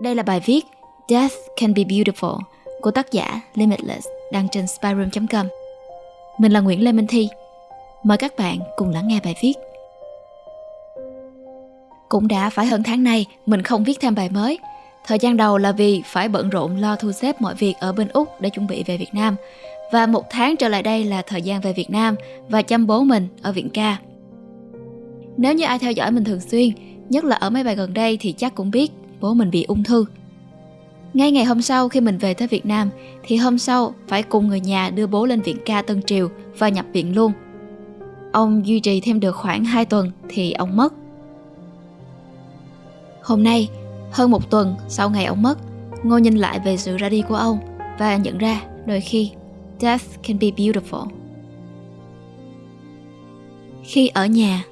Đây là bài viết Death Can Be Beautiful của tác giả Limitless đăng trên spyroom.com. Mình là Nguyễn Lê Minh Thi. Mời các bạn cùng lắng nghe bài viết. Cũng đã phải hơn tháng nay mình không viết thêm bài mới. Thời gian đầu là vì phải bận rộn lo thu xếp mọi việc ở bên Úc để chuẩn bị về Việt Nam. Và một tháng trở lại đây là thời gian về Việt Nam và chăm bố mình ở viện ca. Nếu như ai theo dõi mình thường xuyên, nhất là ở mấy bài gần đây thì chắc cũng biết bố mình bị ung thư. Ngay ngày hôm sau khi mình về tới Việt Nam thì hôm sau phải cùng người nhà đưa bố lên viện ca Tân Triều và nhập viện luôn. Ông duy trì thêm được khoảng 2 tuần thì ông mất. Hôm nay, hơn một tuần sau ngày ông mất, Ngô nhìn lại về sự ra đi của ông và nhận ra đôi khi death can be beautiful. Khi ở nhà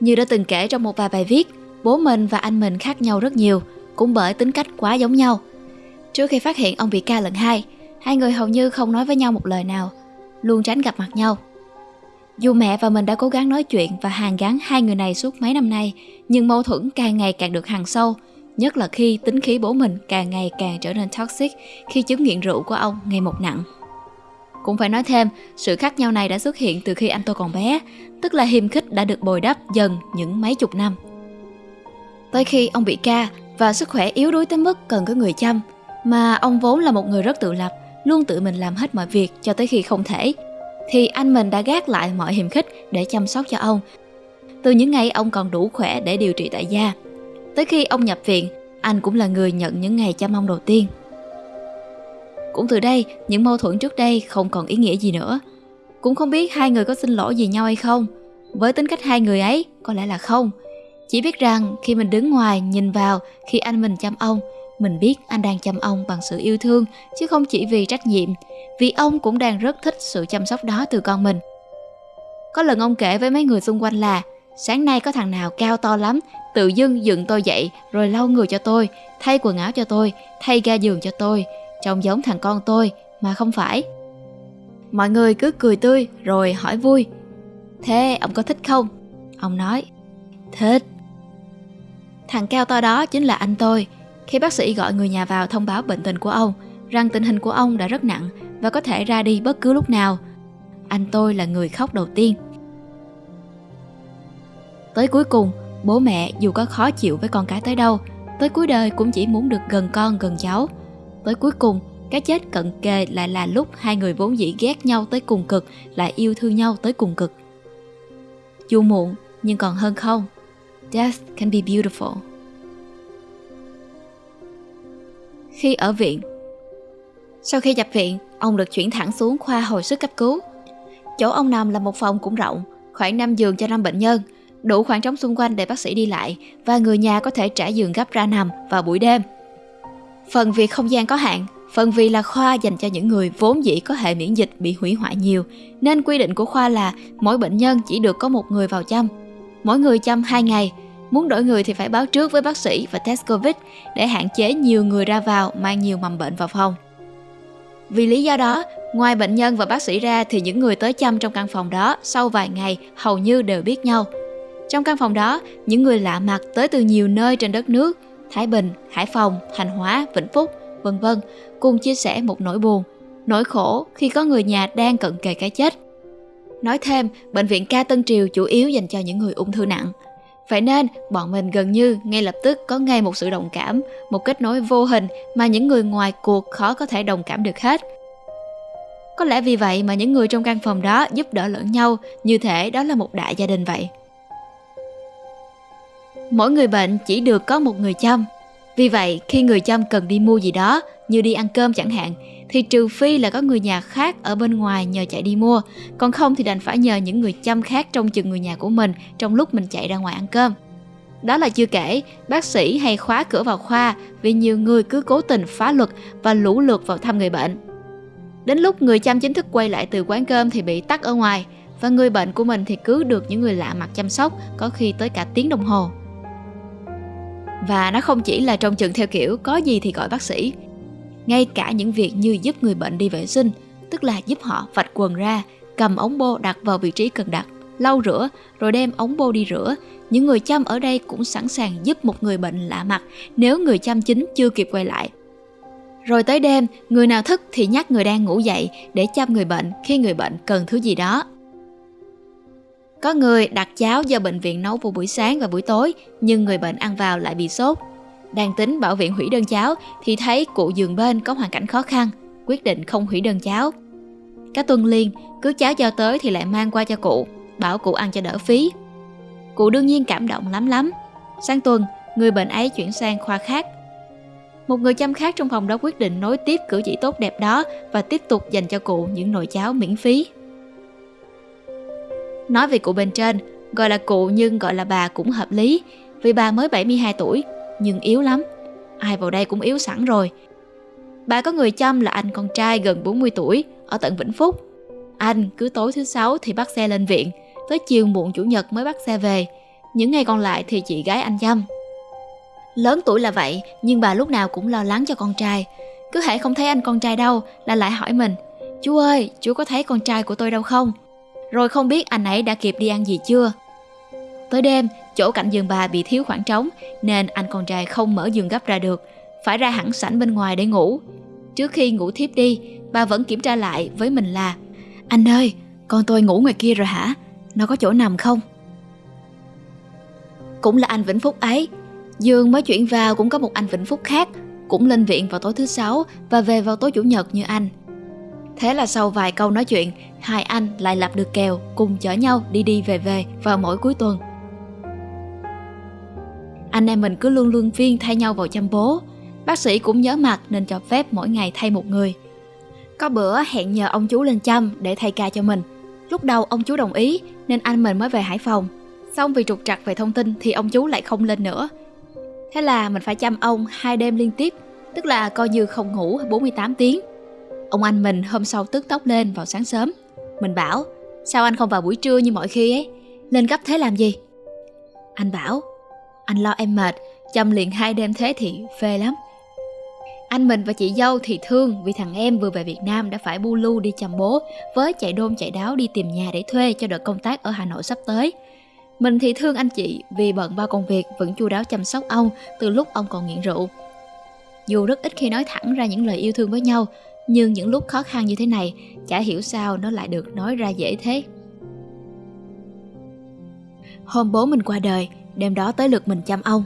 Như đã từng kể trong một vài bài viết, bố mình và anh mình khác nhau rất nhiều, cũng bởi tính cách quá giống nhau. Trước khi phát hiện ông bị ca lần hai, hai người hầu như không nói với nhau một lời nào, luôn tránh gặp mặt nhau. Dù mẹ và mình đã cố gắng nói chuyện và hàn gắn hai người này suốt mấy năm nay, nhưng mâu thuẫn càng ngày càng được hằn sâu, nhất là khi tính khí bố mình càng ngày càng trở nên toxic khi chứng nghiện rượu của ông ngày một nặng. Cũng phải nói thêm, sự khác nhau này đã xuất hiện từ khi anh tôi còn bé, tức là hiềm khích đã được bồi đắp dần những mấy chục năm. Tới khi ông bị ca và sức khỏe yếu đuối tới mức cần có người chăm, mà ông vốn là một người rất tự lập, luôn tự mình làm hết mọi việc cho tới khi không thể, thì anh mình đã gác lại mọi hiềm khích để chăm sóc cho ông. Từ những ngày ông còn đủ khỏe để điều trị tại gia, tới khi ông nhập viện, anh cũng là người nhận những ngày chăm ông đầu tiên. Cũng từ đây, những mâu thuẫn trước đây không còn ý nghĩa gì nữa. Cũng không biết hai người có xin lỗi gì nhau hay không. Với tính cách hai người ấy, có lẽ là không. Chỉ biết rằng khi mình đứng ngoài nhìn vào khi anh mình chăm ông, mình biết anh đang chăm ông bằng sự yêu thương chứ không chỉ vì trách nhiệm, vì ông cũng đang rất thích sự chăm sóc đó từ con mình. Có lần ông kể với mấy người xung quanh là sáng nay có thằng nào cao to lắm, tự dưng dựng tôi dậy rồi lau người cho tôi, thay quần áo cho tôi, thay ga giường cho tôi, trông giống thằng con tôi mà không phải. Mọi người cứ cười tươi rồi hỏi vui. Thế ông có thích không? Ông nói, thích. Thằng cao to đó chính là anh tôi. Khi bác sĩ gọi người nhà vào thông báo bệnh tình của ông, rằng tình hình của ông đã rất nặng và có thể ra đi bất cứ lúc nào, anh tôi là người khóc đầu tiên. Tới cuối cùng, bố mẹ dù có khó chịu với con cái tới đâu, tới cuối đời cũng chỉ muốn được gần con gần cháu. Tới cuối cùng, cái chết cận kề lại là lúc hai người vốn dĩ ghét nhau tới cùng cực lại yêu thương nhau tới cùng cực. Dù muộn nhưng còn hơn không. Death can be beautiful. Khi ở viện Sau khi nhập viện, ông được chuyển thẳng xuống khoa hồi sức cấp cứu. Chỗ ông nằm là một phòng cũng rộng, khoảng 5 giường cho 5 bệnh nhân, đủ khoảng trống xung quanh để bác sĩ đi lại và người nhà có thể trả giường gấp ra nằm vào buổi đêm. Phần vì không gian có hạn, phần vì là khoa dành cho những người vốn dĩ có hệ miễn dịch bị hủy hoại nhiều, nên quy định của khoa là mỗi bệnh nhân chỉ được có một người vào chăm. Mỗi người chăm 2 ngày, muốn đổi người thì phải báo trước với bác sĩ và test Covid để hạn chế nhiều người ra vào mang nhiều mầm bệnh vào phòng. Vì lý do đó, ngoài bệnh nhân và bác sĩ ra thì những người tới chăm trong căn phòng đó sau vài ngày hầu như đều biết nhau. Trong căn phòng đó, những người lạ mặt tới từ nhiều nơi trên đất nước, Thái Bình, Hải Phòng, Thành Hóa, Vĩnh Phúc, vân vân, cùng chia sẻ một nỗi buồn, nỗi khổ khi có người nhà đang cận kề cái chết. Nói thêm, bệnh viện ca Tân Triều chủ yếu dành cho những người ung thư nặng. Vậy nên, bọn mình gần như ngay lập tức có ngay một sự đồng cảm, một kết nối vô hình mà những người ngoài cuộc khó có thể đồng cảm được hết. Có lẽ vì vậy mà những người trong căn phòng đó giúp đỡ lẫn nhau, như thể đó là một đại gia đình vậy. Mỗi người bệnh chỉ được có một người chăm. Vì vậy, khi người chăm cần đi mua gì đó, như đi ăn cơm chẳng hạn, thì trừ phi là có người nhà khác ở bên ngoài nhờ chạy đi mua, còn không thì đành phải nhờ những người chăm khác trong chừng người nhà của mình trong lúc mình chạy ra ngoài ăn cơm. Đó là chưa kể, bác sĩ hay khóa cửa vào khoa vì nhiều người cứ cố tình phá luật và lũ lượt vào thăm người bệnh. Đến lúc người chăm chính thức quay lại từ quán cơm thì bị tắt ở ngoài, và người bệnh của mình thì cứ được những người lạ mặt chăm sóc, có khi tới cả tiếng đồng hồ. Và nó không chỉ là trông chừng theo kiểu có gì thì gọi bác sĩ. Ngay cả những việc như giúp người bệnh đi vệ sinh, tức là giúp họ vạch quần ra, cầm ống bô đặt vào vị trí cần đặt, lau rửa rồi đem ống bô đi rửa. Những người chăm ở đây cũng sẵn sàng giúp một người bệnh lạ mặt nếu người chăm chính chưa kịp quay lại. Rồi tới đêm, người nào thức thì nhắc người đang ngủ dậy để chăm người bệnh khi người bệnh cần thứ gì đó. Có người đặt cháo do bệnh viện nấu vào buổi sáng và buổi tối, nhưng người bệnh ăn vào lại bị sốt. Đang tính bảo viện hủy đơn cháo thì thấy cụ giường bên có hoàn cảnh khó khăn, quyết định không hủy đơn cháo. Các tuần liền cứ cháo giao tới thì lại mang qua cho cụ, bảo cụ ăn cho đỡ phí. Cụ đương nhiên cảm động lắm lắm. Sang tuần, người bệnh ấy chuyển sang khoa khác. Một người chăm khác trong phòng đó quyết định nối tiếp cử chỉ tốt đẹp đó và tiếp tục dành cho cụ những nồi cháo miễn phí. Nói về cụ bên trên, gọi là cụ nhưng gọi là bà cũng hợp lý, vì bà mới 72 tuổi, nhưng yếu lắm. Ai vào đây cũng yếu sẵn rồi. Bà có người chăm là anh con trai gần 40 tuổi, ở tận Vĩnh Phúc. Anh cứ tối thứ sáu thì bắt xe lên viện, tới chiều muộn chủ nhật mới bắt xe về. Những ngày còn lại thì chị gái anh chăm. Lớn tuổi là vậy, nhưng bà lúc nào cũng lo lắng cho con trai. Cứ hãy không thấy anh con trai đâu là lại hỏi mình, chú ơi, chú có thấy con trai của tôi đâu không? Rồi không biết anh ấy đã kịp đi ăn gì chưa? Tới đêm, chỗ cạnh giường bà bị thiếu khoảng trống nên anh con trai không mở giường gấp ra được, phải ra hẳn sảnh bên ngoài để ngủ. Trước khi ngủ thiếp đi, bà vẫn kiểm tra lại với mình là Anh ơi, con tôi ngủ ngoài kia rồi hả? Nó có chỗ nằm không? Cũng là anh Vĩnh Phúc ấy. Dương mới chuyển vào cũng có một anh Vĩnh Phúc khác, cũng lên viện vào tối thứ sáu và về vào tối chủ nhật như anh. Thế là sau vài câu nói chuyện, hai anh lại lập được kèo cùng chở nhau đi đi về về vào mỗi cuối tuần. Anh em mình cứ luôn luôn phiên thay nhau vào chăm bố. Bác sĩ cũng nhớ mặt nên cho phép mỗi ngày thay một người. Có bữa hẹn nhờ ông chú lên chăm để thay ca cho mình. Lúc đầu ông chú đồng ý nên anh mình mới về Hải Phòng. Xong vì trục trặc về thông tin thì ông chú lại không lên nữa. Thế là mình phải chăm ông hai đêm liên tiếp, tức là coi như không ngủ 48 tiếng. Ông anh mình hôm sau tức tốc lên vào sáng sớm. Mình bảo, sao anh không vào buổi trưa như mọi khi ấy? Lên gấp thế làm gì? Anh bảo, anh lo em mệt, chăm liền hai đêm thế thì phê lắm. Anh mình và chị dâu thì thương vì thằng em vừa về Việt Nam đã phải bu lu đi chăm bố với chạy đôn chạy đáo đi tìm nhà để thuê cho đợt công tác ở Hà Nội sắp tới. Mình thì thương anh chị vì bận bao công việc vẫn chu đáo chăm sóc ông từ lúc ông còn nghiện rượu. Dù rất ít khi nói thẳng ra những lời yêu thương với nhau, nhưng những lúc khó khăn như thế này, chả hiểu sao nó lại được nói ra dễ thế. Hôm bố mình qua đời, đêm đó tới lượt mình chăm ông.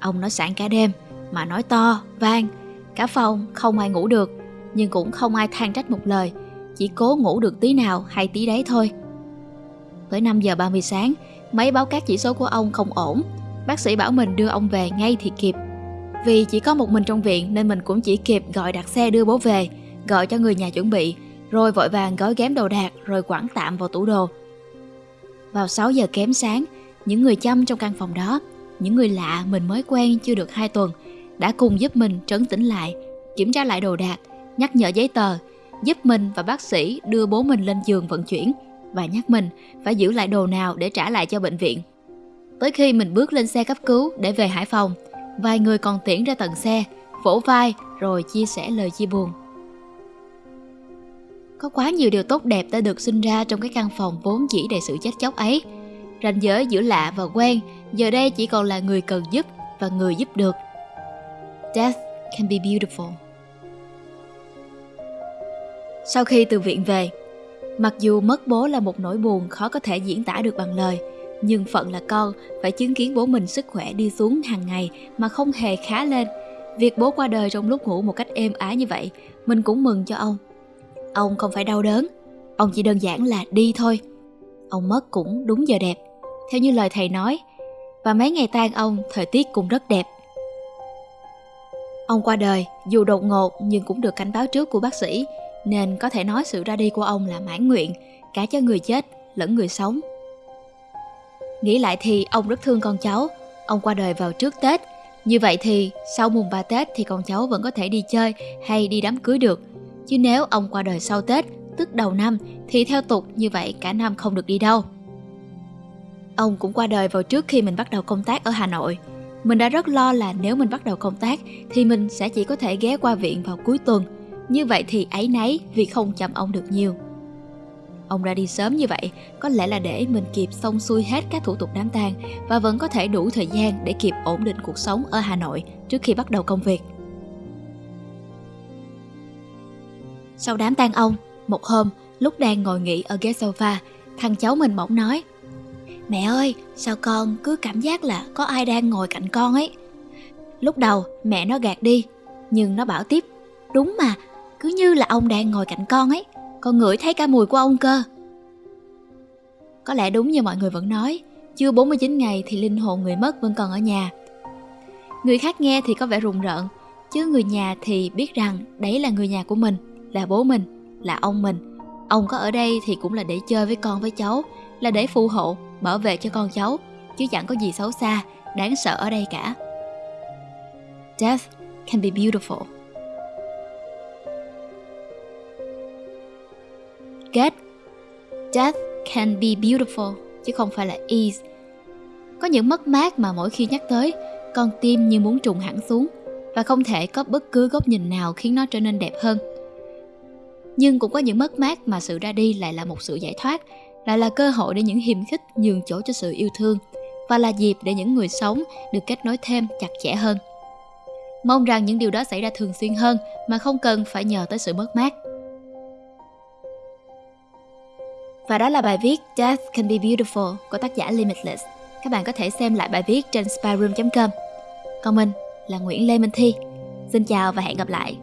Ông nói sẵn cả đêm, mà nói to, vang, Cả phòng không ai ngủ được, nhưng cũng không ai than trách một lời, chỉ cố ngủ được tí nào hay tí đấy thôi. Tới 5 giờ 30 sáng, máy báo các chỉ số của ông không ổn. Bác sĩ bảo mình đưa ông về ngay thì kịp. Vì chỉ có một mình trong viện nên mình cũng chỉ kịp gọi đặt xe đưa bố về, gọi cho người nhà chuẩn bị, rồi vội vàng gói ghém đồ đạc rồi quẳng tạm vào tủ đồ. Vào 6 giờ kém sáng, những người chăm trong căn phòng đó, những người lạ mình mới quen chưa được 2 tuần, đã cùng giúp mình trấn tĩnh lại, kiểm tra lại đồ đạc, nhắc nhở giấy tờ, giúp mình và bác sĩ đưa bố mình lên giường vận chuyển và nhắc mình phải giữ lại đồ nào để trả lại cho bệnh viện. Tới khi mình bước lên xe cấp cứu để về Hải Phòng, vài người còn tiễn ra tận xe, vỗ vai rồi chia sẻ lời chia buồn. Có quá nhiều điều tốt đẹp đã được sinh ra trong cái căn phòng vốn chỉ đầy sự chết chóc ấy. Ranh giới giữa lạ và quen giờ đây chỉ còn là người cần giúp và người giúp được. Death can be beautiful. Sau khi từ viện về, mặc dù mất bố là một nỗi buồn khó có thể diễn tả được bằng lời, nhưng phận là con phải chứng kiến bố mình sức khỏe đi xuống hàng ngày mà không hề khá lên. Việc bố qua đời trong lúc ngủ một cách êm ái như vậy, mình cũng mừng cho ông. Ông không phải đau đớn, ông chỉ đơn giản là đi thôi. Ông mất cũng đúng giờ đẹp, theo như lời thầy nói. Và mấy ngày tang ông, thời tiết cũng rất đẹp. Ông qua đời, dù đột ngột nhưng cũng được cảnh báo trước của bác sĩ, nên có thể nói sự ra đi của ông là mãn nguyện, cả cho người chết lẫn người sống. Nghĩ lại thì ông rất thương con cháu, ông qua đời vào trước Tết. Như vậy thì sau mùng 3 Tết thì con cháu vẫn có thể đi chơi hay đi đám cưới được. Chứ nếu ông qua đời sau Tết, tức đầu năm, thì theo tục như vậy cả năm không được đi đâu. Ông cũng qua đời vào trước khi mình bắt đầu công tác ở Hà Nội. Mình đã rất lo là nếu mình bắt đầu công tác thì mình sẽ chỉ có thể ghé qua viện vào cuối tuần. Như vậy thì ấy nấy vì không chăm ông được nhiều. Ông ra đi sớm như vậy có lẽ là để mình kịp xong xuôi hết các thủ tục đám tang và vẫn có thể đủ thời gian để kịp ổn định cuộc sống ở Hà Nội trước khi bắt đầu công việc. Sau đám tang ông, một hôm lúc đang ngồi nghỉ ở ghế sofa, thằng cháu mình bỗng nói Mẹ ơi, sao con cứ cảm giác là có ai đang ngồi cạnh con ấy. Lúc đầu mẹ nó gạt đi, nhưng nó bảo tiếp Đúng mà, cứ như là ông đang ngồi cạnh con ấy Con ngửi thấy cả mùi của ông cơ. Có lẽ đúng như mọi người vẫn nói Chưa 49 ngày thì linh hồn người mất vẫn còn ở nhà. Người khác nghe thì có vẻ rùng rợn Chứ người nhà thì biết rằng đấy là người nhà của mình. Là bố mình, là ông mình Ông có ở đây thì cũng là để chơi với con với cháu Là để phù hộ, bảo vệ cho con cháu Chứ chẳng có gì xấu xa, đáng sợ ở đây cả Death can be beautiful Get Death can be beautiful chứ không phải là ease. Có những mất mát mà mỗi khi nhắc tới, con tim như muốn trùng hẳn xuống và không thể có bất cứ góc nhìn nào khiến nó trở nên đẹp hơn. Nhưng cũng có những mất mát mà sự ra đi lại là một sự giải thoát, lại là cơ hội để những hiềm khích nhường chỗ cho sự yêu thương và là dịp để những người sống được kết nối thêm chặt chẽ hơn. Mong rằng những điều đó xảy ra thường xuyên hơn mà không cần phải nhờ tới sự mất mát. Và đó là bài viết Death Can Be Beautiful của tác giả Limitless. Các bạn có thể xem lại bài viết trên spyroom.com. Còn mình là Nguyễn Lê Minh Thi. Xin chào và hẹn gặp lại.